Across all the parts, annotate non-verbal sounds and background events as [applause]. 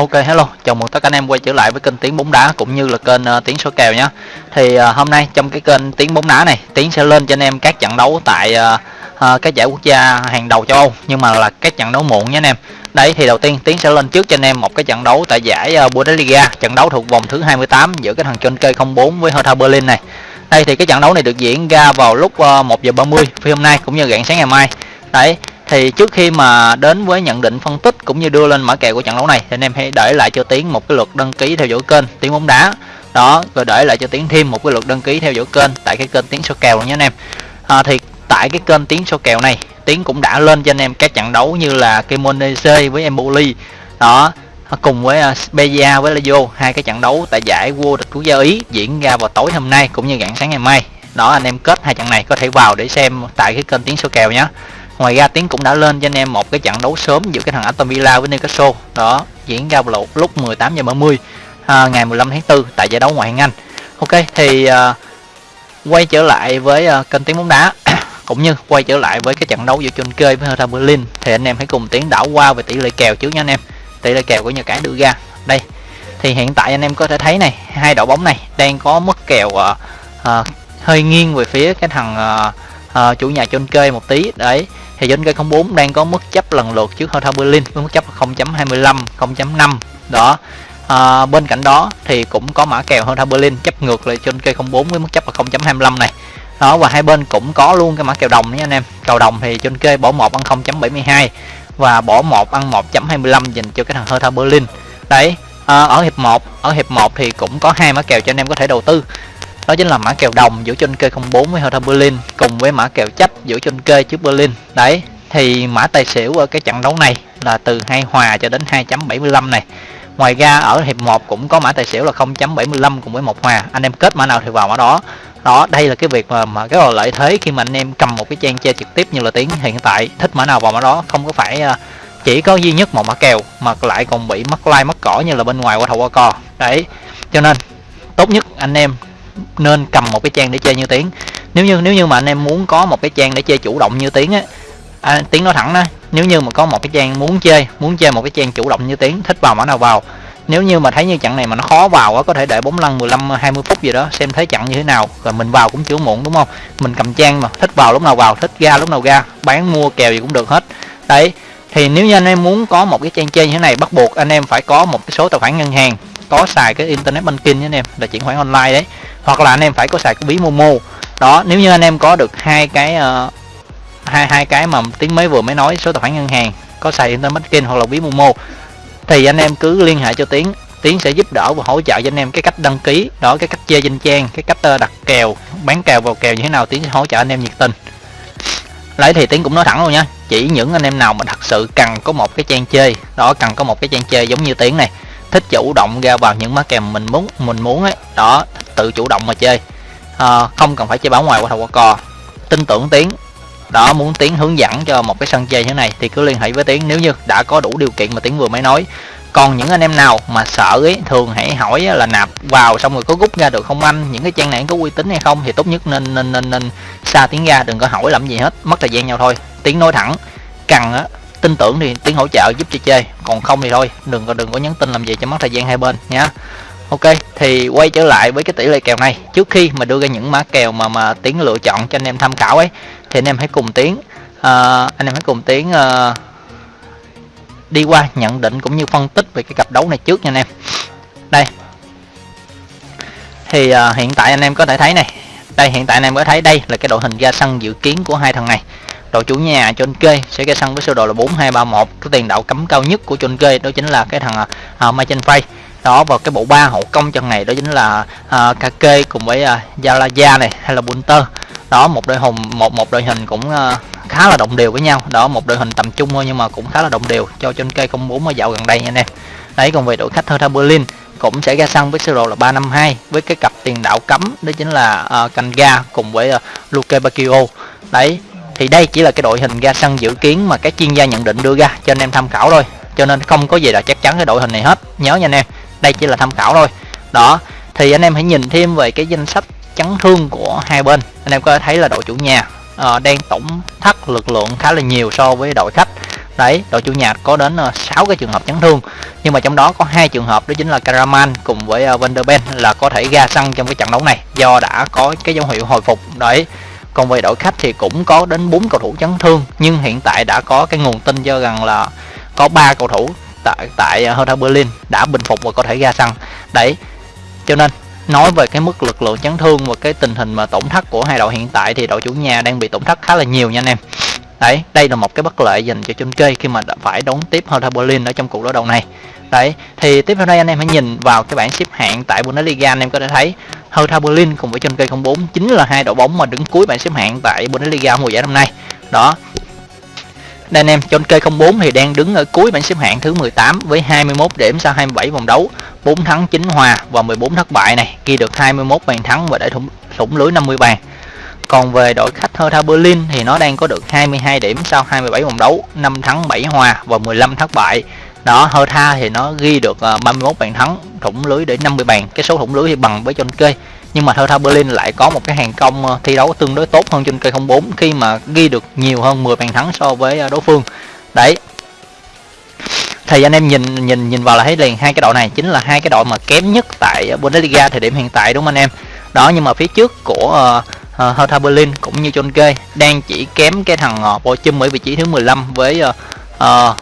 Ok hello, chào mừng tất cả anh em quay trở lại với kênh Tiếng bóng đá cũng như là kênh uh, Tiếng số kèo nhé. Thì uh, hôm nay trong cái kênh Tiếng bóng đá này, Tiếng sẽ lên cho anh em các trận đấu tại uh, uh, các giải quốc gia hàng đầu châu Âu nhưng mà là các trận đấu muộn nhé anh em. Đấy thì đầu tiên Tiến sẽ lên trước cho anh em một cái trận đấu tại giải uh, Bundesliga, trận đấu thuộc vòng thứ 28 giữa cái thằng trên 04 với Hertha Berlin này. Đây thì cái trận đấu này được diễn ra vào lúc uh, 1 giờ 30 phi hôm nay cũng như rạng sáng ngày mai. Đấy thì trước khi mà đến với nhận định phân tích cũng như đưa lên mã kèo của trận đấu này thì anh em hãy để lại cho tiến một cái lượt đăng ký theo dõi kênh tiếng bóng đá. Đó rồi để lại cho tiến thêm một cái lượt đăng ký theo dõi kênh tại cái kênh tiếng số kèo luôn nhé anh em. À, thì tại cái kênh tiếng số kèo này tiến cũng đã lên cho anh em các trận đấu như là Kemonese với Empoli. Đó cùng với à, Beja với Lazio hai cái trận đấu tại giải vô địch quốc gia Ý diễn ra vào tối hôm nay cũng như rạng sáng ngày mai. Đó anh em kết hai trận này có thể vào để xem tại cái kênh tiếng số kèo nhé ngoài ra tiến cũng đã lên cho anh em một cái trận đấu sớm giữa cái thằng Aston Villa với Newcastle. Đó diễn ra vào lúc 18 giờ 30 à, ngày 15 tháng 4 tại giải đấu ngoại hạng Anh. Ok thì à, quay trở lại với à, kênh tiếng bóng đá. [coughs] Cũng như quay trở lại với cái trận đấu giữa Chonke với Hertha Berlin thì anh em hãy cùng tiến đảo qua về tỷ lệ kèo trước nha anh em. Tỷ lệ kèo của nhà cái đưa ra. Đây thì hiện tại anh em có thể thấy này hai đội bóng này đang có mức kèo uh, uh, hơi nghiêng về phía cái thằng uh, uh, chủ nhà Chonke một tí. Đấy thì trên cây 04 đang có mức chấp lần lượt trước hơn Berlin với mức chấp 0.25 0.5 đó. À, bên cạnh đó thì cũng có mã kèo hơn Berlin chấp ngược lại trên cây 04 với mức chấp là 0.25 này. Đó và hai bên cũng có luôn cái mã kèo đồng nha anh em. Kèo đồng thì trên kê bỏ một ăn 0.72 và bỏ một ăn 1.25 dành cho cái thằng Hertha Berlin. Đấy à, ở hiệp 1 ở hiệp 1 thì cũng có hai mã kèo cho anh em có thể đầu tư đó chính là mã kèo đồng giữa trên kê 04 với Hertha Berlin cùng với mã kèo chấp giữa trên kê trước Berlin. Đấy thì mã tài xỉu ở cái trận đấu này là từ hai hòa cho đến 2.75 này. Ngoài ra ở hiệp 1 cũng có mã tài xỉu là 0.75 cùng với một hòa. Anh em kết mã nào thì vào mã đó. Đó đây là cái việc mà, mà cái là lợi thế khi mà anh em cầm một cái trang chơi trực tiếp như là tiếng hiện tại thích mã nào vào mã đó. Không có phải à, chỉ có duy nhất một mã kèo mà lại còn bị mất like mất cỏ như là bên ngoài qua thầu qua cò đấy cho nên tốt nhất anh em nên cầm một cái trang để chơi như tiếng. Nếu như nếu như mà anh em muốn có một cái trang để chơi chủ động như tiếng á à, tiếng nói thẳng đó nếu như mà có một cái trang muốn chơi muốn chơi một cái trang chủ động như tiếng thích vào mã nào vào. Nếu như mà thấy như trận này mà nó khó vào á có thể để bóng lăn 15 20 phút gì đó xem thấy trận như thế nào rồi mình vào cũng chưa muộn đúng không? Mình cầm trang mà thích vào lúc nào vào thích ra lúc nào ra bán mua kèo gì cũng được hết. Đấy thì nếu như anh em muốn có một cái trang chơi như thế này bắt buộc anh em phải có một cái số tài khoản ngân hàng có xài cái internet banking anh em là chuyển khoản online đấy. Hoặc là anh em phải có xài cái ví momo. Đó nếu như anh em có được hai cái uh, hai hai cái mà tiếng mới vừa mới nói số tài khoản ngân hàng có xài internet banking hoặc là ví momo thì anh em cứ liên hệ cho tiến. Tiến sẽ giúp đỡ và hỗ trợ cho anh em cái cách đăng ký đó cái cách chơi danh trang cái cách ờ, đặt kèo bán kèo vào kèo như thế nào tiến sẽ hỗ trợ anh em nhiệt tình. Lấy thì tiến cũng nói thẳng luôn nha chỉ những anh em nào mà thật sự cần có một cái trang chơi đó cần có một cái trang chơi giống như tiến này thích chủ động ra vào những má kèm mình muốn mình muốn ấy. Đó tự chủ động mà chơi. À, không cần phải chơi báo ngoài qua thầu qua cò tin tưởng tiến. Đó muốn tiến hướng dẫn cho một cái sân chơi như thế này thì cứ liên hệ với tiến. Nếu như đã có đủ điều kiện mà tiến vừa mới nói. Còn những anh em nào mà sợ ấy thường hãy hỏi là nạp vào xong rồi có rút ra được không anh? Những cái trang này có uy tín hay không thì tốt nhất nên nên nên, nên xa tiếng ra đừng có hỏi làm gì hết. Mất thời gian nhau thôi. Tiếng nói thẳng cần á tin tưởng thì tiếng hỗ trợ giúp cho chơi còn không thì thôi đừng có đừng có nhắn tin làm gì cho mất thời gian hai bên nhé ok thì quay trở lại với cái tỷ lệ kèo này. Trước khi mà đưa ra những mã kèo mà mà tiến lựa chọn cho anh em tham khảo ấy thì anh em hãy cùng tiến uh, anh em hãy cùng tiến uh, đi qua nhận định cũng như phân tích về cái cặp đấu này trước nha anh em. Đây. Thì uh, hiện tại anh em có thể thấy này. Đây hiện tại anh em có thấy đây là cái đội hình ra sân dự kiến của hai thằng này đội chủ nhà John kê sẽ ra sân với sơ đồ là 4231 cái tiền đạo cấm cao nhất của John kê đó chính là cái thằng à, uh, Machen Fay đó và cái bộ ba hậu công trong này đó chính là à, uh, Kake cùng với à, uh, Yalaya này hay là Bunter. Đó một đội hùng một một đội hình cũng uh, khá là đồng đều với nhau. Đó một đội hình tầm trung thôi nhưng mà cũng khá là đồng đều cho trên cây không bốn mới dạo gần đây nha anh em. Đấy còn về đội khách Hertha Berlin cũng sẽ ra sân với sơ đồ là 352 với cái cặp tiền đạo cấm đó chính là uh, Kanga cùng với uh, Luke Bakio đấy thì đây chỉ là cái đội hình ra sân dự kiến mà các chuyên gia nhận định đưa ra cho anh em tham khảo thôi. Cho nên không có gì là chắc chắn cái đội hình này hết. Nhớ nha anh em đây chỉ là tham khảo thôi. Đó thì anh em hãy nhìn thêm về cái danh sách chấn thương của hai bên. Anh em có thể thấy là đội chủ nhà uh, đang tổng thất lực lượng khá là nhiều so với đội khách. Đấy đội chủ nhà có đến ờ, uh, 6 cái trường hợp chấn thương. Nhưng mà trong đó có hai trường hợp đó chính là Karaman cùng với ờ, uh, Vanderben là có thể ra sân trong cái trận đấu này do đã có cái dấu hiệu hồi phục. Đấy còn về đội khách thì cũng có đến 4 cầu thủ chấn thương, nhưng hiện tại đã có cái nguồn tin cho rằng là có ba cầu thủ tại tại Hertha Berlin đã bình phục và có thể ra sân. Đấy, cho nên nói về cái mức lực lượng chấn thương và cái tình hình mà tổn thất của hai đội hiện tại thì đội chủ nhà đang bị tổn thất khá là nhiều nha anh em đấy đây là một cái bất lợi dành cho chung kê khi mà đã phải đón tiếp Hertha Berlin ở trong cuộc đối đầu này. Đấy thì tiếp theo đây anh em hãy nhìn vào cái bảng xếp hạng tại Bundesliga anh em có thể thấy Hertha Berlin cùng với Schalke 04 chính là hai đội bóng mà đứng cuối bảng xếp hạng tại Bundesliga mùa giải năm nay. Đó. Đây anh em Schalke 04 thì đang đứng ở cuối bảng xếp hạng thứ 18 với 21 điểm sau 27 vòng đấu 4 thắng 9 hòa và 14 thất bại này ghi được 21 bàn thắng và để thủng, thủng lưới 50 bàn còn về đội khách Hertha Berlin thì nó đang có được 22 điểm sau 27 vòng đấu 5 thắng 7 hòa và 15 thất bại. Đó Hertha thì nó ghi được ờ, 31 bàn thắng thủng lưới để 50 bàn. Cái số thủng lưới thì bằng với Schalke nhưng mà Hertha Berlin lại có một cái hàng công ờ, thi đấu tương đối tốt hơn trên cây 04 khi mà ghi được nhiều hơn 10 bàn thắng so với ờ, đối phương. Đấy. Thì anh em nhìn nhìn nhìn vào là thấy liền hai cái đội này chính là hai cái đội mà kém nhất tại Bundesliga thời điểm hiện tại đúng không anh em? Đó nhưng mà phía trước của uh, Ờ, Hertha Berlin cũng như Schalke đang chỉ kém cái thằng ờ, uh, Bochum ở vị trí thứ 15 với uh, uh,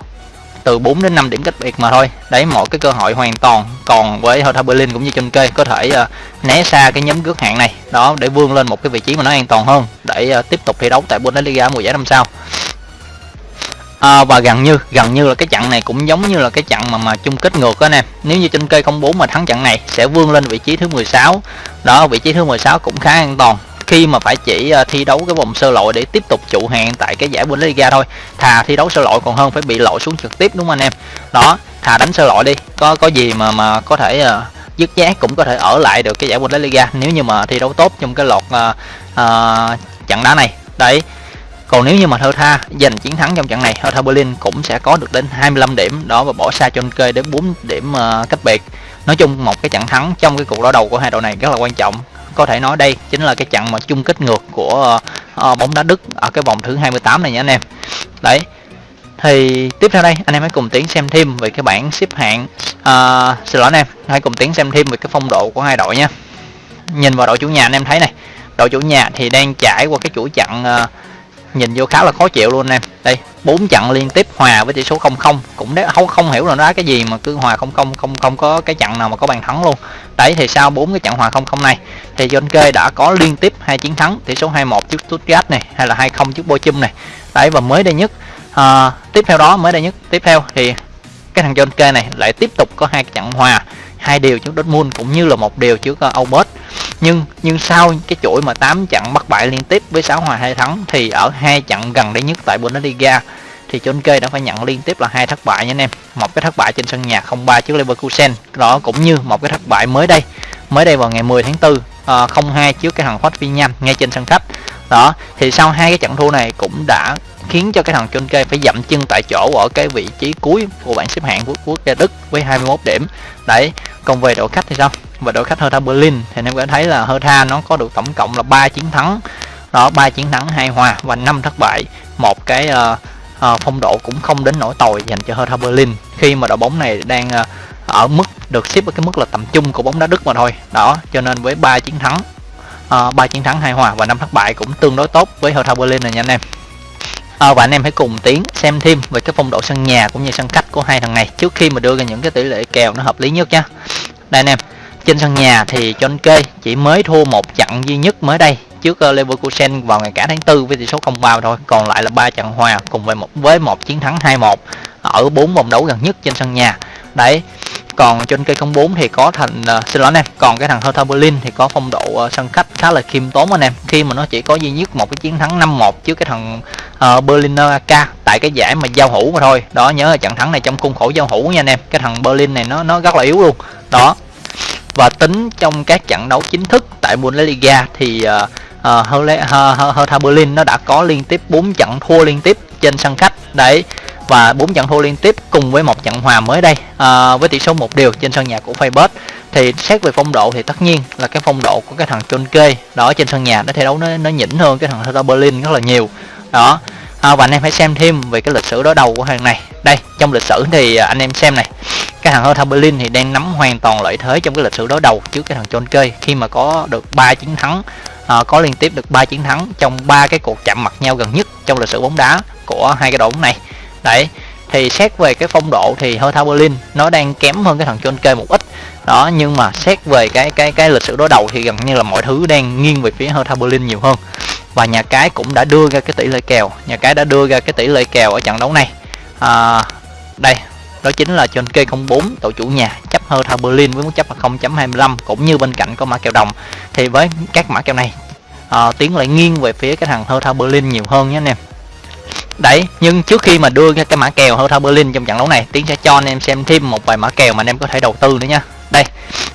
từ 4 đến 5 điểm cách biệt mà thôi. Đấy một cái cơ hội hoàn toàn còn với Hertha Berlin cũng như John kê có thể uh, né xa cái nhóm cướp hạng này. Đó để vươn lên một cái vị trí mà nó an toàn hơn để uh, tiếp tục thi đấu tại Bundesliga mùa giải năm sau. À, và gần như gần như là cái trận này cũng giống như là cái trận mà mà chung kết ngược đó nè nếu như trên cây 04 mà thắng trận này sẽ vươn lên vị trí thứ 16 đó vị trí thứ 16 cũng khá an toàn khi mà phải chỉ ờ, thi đấu cái vòng sơ loại để tiếp tục trụ hạng tại cái giải Bundesliga thôi. Thà thi đấu sơ loại còn hơn phải bị lội xuống trực tiếp đúng không anh em? Đó thà đánh sơ loại đi. Có có gì mà mà có thể uh, dứt giác cũng có thể ở lại được cái giải Bundesliga nếu như mà thi đấu tốt trong cái lọt uh, uh, trận đá này. Đấy. Còn nếu như mà Hertha giành chiến thắng trong trận này Hertha Berlin cũng sẽ có được đến 25 điểm. Đó và bỏ xa cho kê đến 4 điểm uh, cách biệt. Nói chung một cái trận thắng trong cái cuộc đối đầu của hai đội này rất là quan trọng có thể nói đây chính là cái trận mà chung kết ngược của uh, bóng đá Đức ở cái vòng thứ 28 này nha anh em. Đấy thì tiếp theo đây anh em hãy cùng tiến xem thêm về cái bảng xếp hạng à, xin lỗi anh em hãy cùng tiến xem thêm về cái phong độ của hai đội nha. Nhìn vào đội chủ nhà anh em thấy này đội chủ nhà thì đang trải qua cái chuỗi trận uh, nhìn vô khá là khó chịu luôn em. Đây bốn trận liên tiếp hòa với tỷ số 0-0 cũng đấy không không hiểu là nó cái gì mà cứ hòa 0-0 không không có cái trận nào mà có bàn thắng luôn. Đấy thì sau bốn cái trận hòa 0-0 này thì John Kê đã có liên tiếp hai chiến thắng tỷ số 2-1 trước Stuttgart này hay là 2-0 trước Bochum này. Đấy và mới đây nhất à, tiếp theo đó mới đây nhất tiếp theo thì cái thằng John Kê này lại tiếp tục có hai trận hòa hai điều trước Dortmund cũng như là một điều trước à, uh, Aubert nhưng nhưng sau cái chuỗi mà 8 trận bất bại liên tiếp với 6 hòa hai thắng thì ở hai trận gần đây nhất tại Bundesliga thì John Kê đã phải nhận liên tiếp là hai thất bại nha anh em. Một cái thất bại trên sân nhà 0-3 trước Leverkusen. Đó cũng như một cái thất bại mới đây mới đây vào ngày 10 tháng 4 uh, 0-2 trước cái thằng Hoffenheim ngay trên sân khách. Đó thì sau hai cái trận thua này cũng đã khiến cho cái thằng John Kê phải dậm chân tại chỗ ở cái vị trí cuối của bảng xếp hạng của quốc gia Đức với 21 điểm. Đấy còn về đội khách thì sao? Và đội khách Hertha Berlin. Thì anh em có thấy là Hertha nó có được tổng cộng là 3 chiến thắng. Đó ba chiến thắng hai hòa và năm thất bại. Một cái uh, uh, phong độ cũng không đến nỗi tồi dành cho Hertha Berlin. Khi mà đội bóng này đang uh, ở mức được xếp ở cái mức là tầm trung của bóng đá Đức mà thôi. Đó cho nên với ba chiến thắng ba uh, chiến thắng hai hòa và năm thất bại cũng tương đối tốt với Hertha Berlin này nha anh em. À, và anh em hãy cùng tiến xem thêm về cái phong độ sân nhà cũng như sân khách của hai thằng này trước khi mà đưa ra những cái tỷ lệ kèo nó hợp lý nhất nhé đây anh em trên sân nhà thì John Kê chỉ mới thua một trận duy nhất mới đây trước ờ, Leverkusen vào ngày cả tháng tư với tỷ số 0-3 thôi. Còn lại là ba trận hòa cùng với một với một chiến thắng 2-1 ở bốn vòng đấu gần nhất trên sân nhà. Đấy còn trên cây 04 thì có thành uh, xin lỗi anh em còn cái thằng Hertha Berlin thì có phong độ uh, sân khách khá là khiêm tốn anh em. Khi mà nó chỉ có duy nhất một cái chiến thắng 5-1 trước cái thằng uh, Berliner AK tại cái giải mà giao hữu mà thôi. Đó nhớ là trận thắng này trong khuôn khổ giao hữu nha anh em. Cái thằng Berlin này nó nó rất là yếu luôn. Đó và tính trong các trận đấu chính thức tại Bundesliga thì uh, uh, Hertha Berlin nó đã có liên tiếp 4 trận thua liên tiếp trên sân khách. Đấy và 4 trận thua liên tiếp cùng với một trận hòa mới đây à, với tỷ số một điều trên sân nhà của Feyenoord thì xét về phong độ thì tất nhiên là cái phong độ của cái thằng Chonke đó trên sân nhà nó thi đấu nó nó nhỉnh hơn cái thằng Hertha Berlin rất là nhiều. Đó à, và anh em hãy xem thêm về cái lịch sử đối đầu của thằng này. Đây trong lịch sử thì à, anh em xem này cái thằng Hertha Berlin thì đang nắm hoàn toàn lợi thế trong cái lịch sử đối đầu trước cái thằng Schalke khi mà có được 3 chiến thắng à, có liên tiếp được 3 chiến thắng trong ba cái cuộc chạm mặt nhau gần nhất trong lịch sử bóng đá của hai cái đội bóng này. Đấy thì xét về cái phong độ thì Hertha Berlin nó đang kém hơn cái thằng Schalke một ít. Đó nhưng mà xét về cái cái cái lịch sử đối đầu thì gần như là mọi thứ đang nghiêng về phía Hertha Berlin nhiều hơn. Và nhà cái cũng đã đưa ra cái tỷ lệ kèo nhà cái đã đưa ra cái tỷ lệ kèo ở trận đấu này. À, đây đó chính là trên kê 04 tổ chủ nhà chấp Hertha Berlin với mức chấp là 0.25 cũng như bên cạnh có mã kèo đồng. Thì với các mã kèo này à, tiến lại nghiêng về phía cái thằng Hertha Berlin nhiều hơn nhé anh em. Đấy nhưng trước khi mà đưa ra cái mã kèo Hertha Berlin trong trận đấu này tiến sẽ cho anh em xem thêm một vài mã kèo mà anh em có thể đầu tư nữa nha. Đây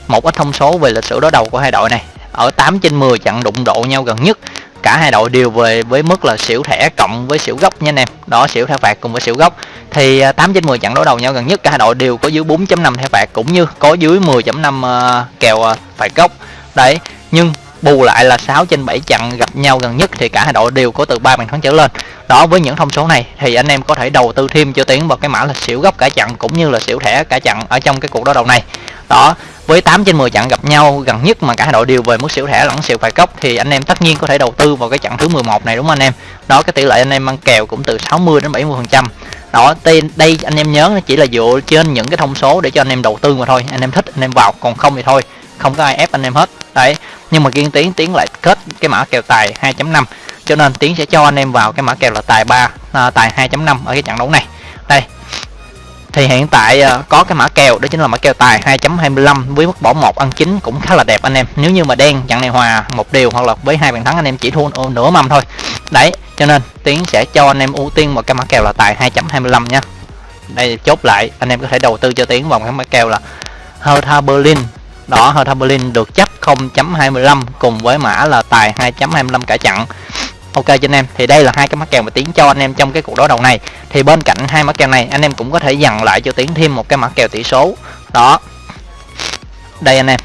một ít thông số về lịch sử đối đầu của hai đội này. Ở 8 trên 10 trận đụng độ nhau gần nhất cả hai đội đều về với mức là xỉu thẻ cộng với xỉu gốc nha anh em. Đó xỉu thẻ phạt cùng với xỉu gốc. Thì à, 8 trên 10 trận đối đầu nhau gần nhất cả hai đội đều có dưới 4.5 thẻ phạt cũng như có dưới 10.5 uh, à, kèo uh, phạt gốc. Đấy nhưng bù lại là 6 trên 7 trận gặp nhau gần nhất thì cả hai đội đều có từ 3 bàn thắng trở lên. Đó với những thông số này thì anh em có thể đầu tư thêm cho tiến vào cái mã là xỉu gốc cả trận cũng như là xỉu thẻ cả trận ở trong cái cuộc đối đầu này. Đó với 8 trên 10 trận gặp nhau gần nhất mà cả hai đội đều về mức xỉu thẻ lẫn xỉu phạt góc thì anh em tất nhiên có thể đầu tư vào cái trận thứ 11 này đúng không anh em? Đó cái tỷ lệ anh em ăn kèo cũng từ 60 đến 70 phần trăm. Đó tên đây anh em nhớ nó chỉ là dựa trên những cái thông số để cho anh em đầu tư mà thôi. Anh em thích anh em vào còn không thì thôi không có ai ép anh em hết. Đấy nhưng mà kiên tiến tiến lại kết cái mã kèo tài 2.5 cho nên tiến sẽ cho anh em vào cái mã kèo là tài 3 à, tài 2.5 ở cái trận đấu này. Đây thì hiện tại ờ, có cái mã kèo, đó chính là mã kèo tài 2.25 với mức bỏ một ăn chính cũng khá là đẹp anh em. Nếu như mà đen trận này hòa một điều hoặc là với hai bàn thắng anh em chỉ thua nửa mâm thôi. Đấy, cho nên tiến sẽ cho anh em ưu tiên một cái mã kèo là tài 2.25 nha. Đây, chốt lại, anh em có thể đầu tư cho tiến vào cái mã kèo là Hertha Berlin. Đó, Hertha Berlin được chấp 0.25 cùng với mã là tài 2.25 cả chặn ok cho anh em. Thì đây là hai cái mắc kèo mà tiến cho anh em trong cái cuộc đối đầu này. Thì bên cạnh hai mắc kèo này anh em cũng có thể dằn lại cho tiến thêm một cái mã kèo tỷ số. Đó. Đây anh em.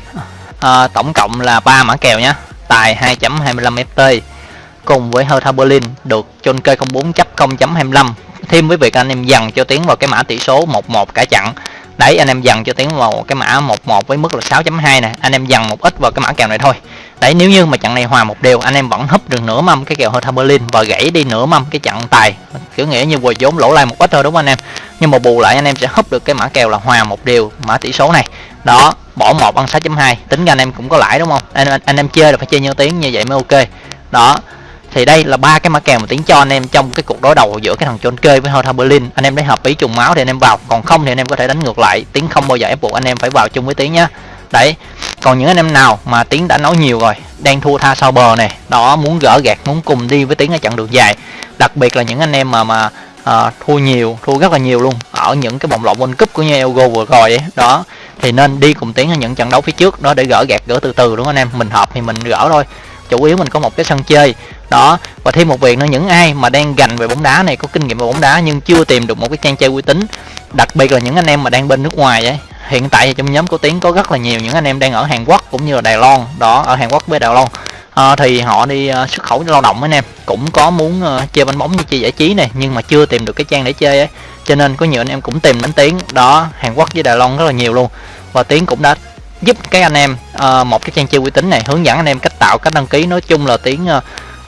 À, tổng cộng là ba mã kèo nhé tài 2.25 ft cùng với Hertha Berlin được chôn kê 04 chấp 0.25 thêm với việc anh em dằn cho tiến vào cái mã tỷ số 11 cả chặn đấy anh em dằn cho tiến vào cái mã 11 với mức là 6.2 nè. Anh em dằn một ít vào cái mã kèo này thôi đấy nếu như mà trận này hòa một đều anh em vẫn húp được nửa mâm cái kèo hơi Berlin và gãy đi nửa mâm cái trận tài. Kiểu nghĩa như vừa vốn lỗ lại một ít thôi đúng không anh em? Nhưng mà bù lại anh em sẽ húp được cái mã kèo là hòa một điều mã tỷ số này. Đó bỏ một ăn 6.2 tính ra anh em cũng có lãi đúng không? Anh, anh, anh em chơi là phải chơi nhiều tiếng như vậy mới ok. Đó thì đây là ba cái mã kèo mà tiến cho anh em trong cái cuộc đối đầu giữa cái thằng John Kê với Hertha Berlin. Anh em để hợp ý trùng máu thì anh em vào còn không thì anh em có thể đánh ngược lại. Tiếng không bao giờ ép buộc anh em phải vào chung với tiếng nhá. Đấy còn những anh em nào mà tiến đã nói nhiều rồi đang thua tha sau bờ này đó muốn gỡ gạt muốn cùng đi với tiến ở chặng đường dài. Đặc biệt là những anh em mà mà à, thua nhiều thua rất là nhiều luôn ở những cái vòng loại World Cup của như Elgo vừa rồi ấy đó. Thì nên đi cùng tiến ở những trận đấu phía trước đó để gỡ gạt gỡ từ từ đúng không anh em? Mình hợp thì mình gỡ thôi chủ yếu mình có một cái sân chơi đó. Và thêm một việc nữa những ai mà đang gành về bóng đá này có kinh nghiệm về bóng đá nhưng chưa tìm được một cái trang chơi uy tín đặc biệt là những anh em mà đang bên nước ngoài ấy. Hiện tại trong nhóm của tiến có rất là nhiều những anh em đang ở hàn quốc cũng như là đài loan. Đó ở hàn quốc với đài loan. À, thì họ đi uh, xuất khẩu lao động anh em. Cũng có muốn uh, chơi bánh bóng như chơi giải trí này nhưng mà chưa tìm được cái trang để chơi ấy. Cho nên có nhiều anh em cũng tìm đến tiến. Đó hàn quốc với đài loan rất là nhiều luôn. Và tiến cũng đã giúp các anh em uh, một cái trang chơi uy tín này hướng dẫn anh em cách tạo cách đăng ký. Nói chung là tiến uh,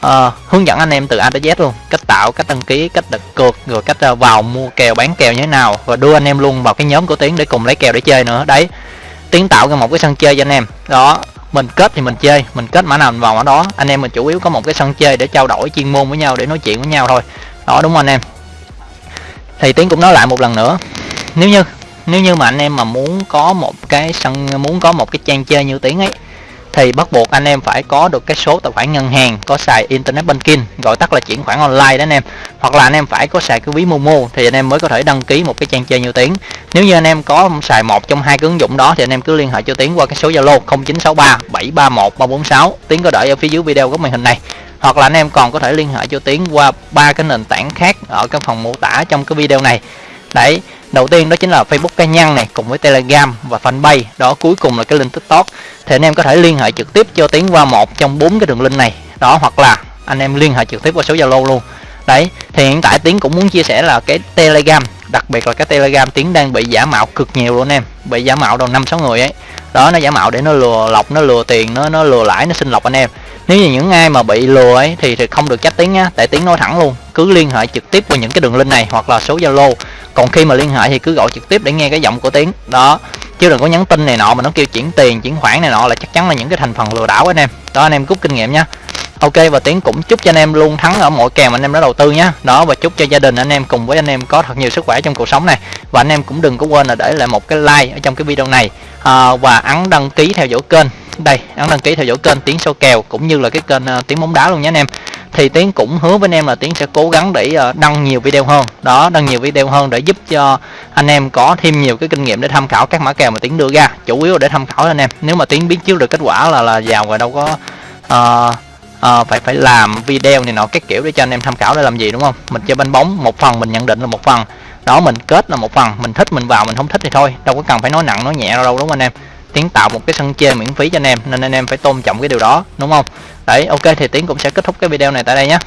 uh, hướng dẫn anh em từ A tới Z luôn. Cách tạo cách đăng ký cách đặt cược rồi cách uh, vào mua kèo bán kèo như thế nào. Và đưa anh em luôn vào cái nhóm của tiến để cùng lấy kèo để chơi nữa. Đấy tiến tạo ra một cái sân chơi cho anh em. Đó mình kết thì mình chơi mình kết mã nào mình vào mã đó. Anh em mình chủ yếu có một cái sân chơi để trao đổi chuyên môn với nhau để nói chuyện với nhau thôi. Đó đúng không anh em? Thì tiến cũng nói lại một lần nữa. Nếu như nếu như mà anh em mà muốn có một cái sân muốn có một cái trang chơi như tiếng ấy thì bắt buộc anh em phải có được cái số tài khoản ngân hàng, có xài internet banking, gọi tắt là chuyển khoản online đó anh em. Hoặc là anh em phải có xài cái ví momo thì anh em mới có thể đăng ký một cái trang chơi nhiều tiếng. Nếu như anh em có xài một trong hai cái ứng dụng đó thì anh em cứ liên hệ cho tiến qua cái số zalo 0963 731 346 tiến có đợi ở phía dưới video góc màn hình này. Hoặc là anh em còn có thể liên hệ cho tiến qua ba cái nền tảng khác ở cái phần mô tả trong cái video này. Đấy đầu tiên đó chính là Facebook cá nhân này, cùng với Telegram và Fanpage. Đó, cuối cùng là cái link TikTok. Thì anh em có thể liên hệ trực tiếp cho tiến qua một trong bốn cái đường link này. Đó, hoặc là anh em liên hệ trực tiếp qua số Zalo luôn. Đấy, thì hiện tại tiến cũng muốn chia sẻ là cái Telegram, đặc biệt là cái telegram tiến đang bị giả mạo cực nhiều luôn em. Bị giả mạo đầu năm sáu người ấy. Đó, nó giả mạo để nó lừa lọc, nó lừa tiền, nó nó lừa lãi, nó xin lọc anh em. Nếu như những ai mà bị lừa ấy thì thì không được trách tiếng nhá. Tại tiếng nói thẳng luôn, cứ liên hệ trực tiếp qua những cái đường link này hoặc là số zalo còn khi mà liên hệ thì cứ gọi trực tiếp để nghe cái giọng của tiếng đó chứ đừng có nhắn tin này nọ mà nó kêu chuyển tiền chuyển khoản này nọ là chắc chắn là những cái thành phần lừa đảo anh em. Đó anh em rút kinh nghiệm nhá ok và tiến cũng chúc cho anh em luôn thắng ở mọi kèo mà anh em đã đầu tư nhá đó và chúc cho gia đình anh em cùng với anh em có thật nhiều sức khỏe trong cuộc sống này. Và anh em cũng đừng có quên là để lại một cái like ở trong cái video này. À, và ấn đăng ký theo dõi kênh. Đây ấn đăng ký theo dõi kênh tiến số kèo cũng như là cái kênh ờ, uh, tiếng bóng đá luôn nhé anh em thì tiến cũng hứa với anh em là tiến sẽ cố gắng để ờ, đăng nhiều video hơn. Đó đăng nhiều video hơn để giúp cho anh em có thêm nhiều cái kinh nghiệm để tham khảo các mã kèo mà tiến đưa ra chủ yếu là để tham khảo anh em. Nếu mà tiến biết trước được kết quả là là giàu rồi đâu có uh, uh, phải phải làm video này nọ các kiểu để cho anh em tham khảo để làm gì đúng không? Mình chơi banh bóng một phần mình nhận định là một phần. Đó mình kết là một phần mình thích mình vào mình không thích thì thôi đâu có cần phải nói nặng nói nhẹ đâu đúng không anh em? Tiến tạo một cái sân chơi miễn phí cho anh em, nên anh em phải tôn trọng cái điều đó, đúng không? Đấy, ok, thì tiến cũng sẽ kết thúc cái video này tại đây nhé.